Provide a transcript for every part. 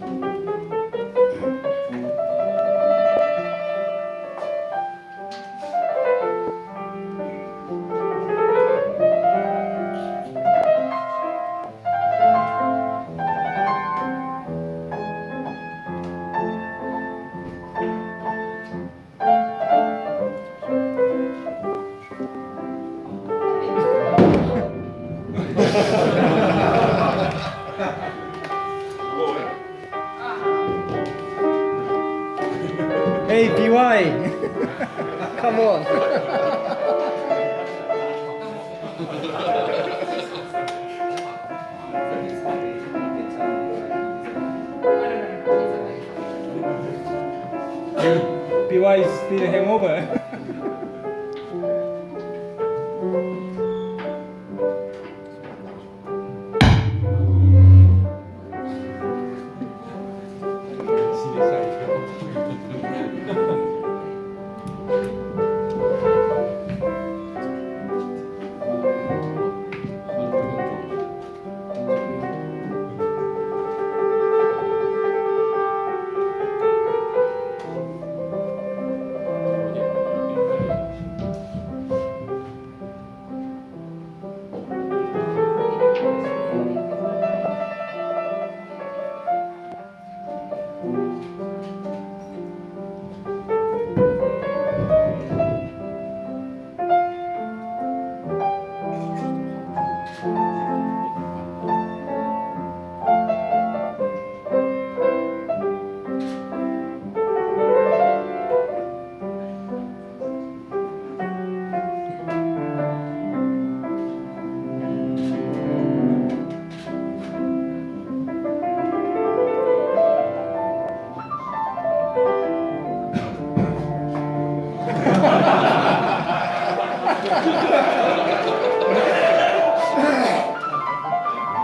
Ha ha ha. Hey, PY! Come on! PY is still hangover.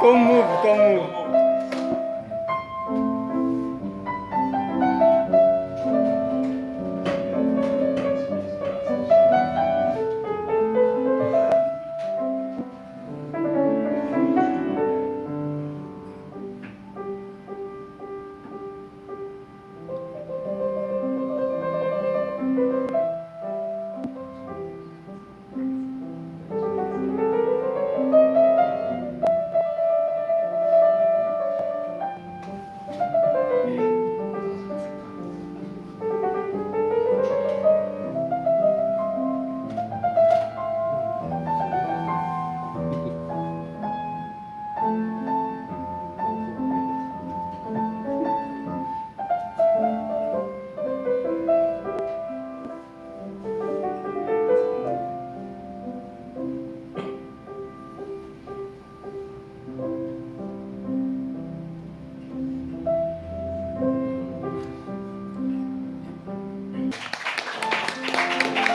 Tô mudo, tô mudo.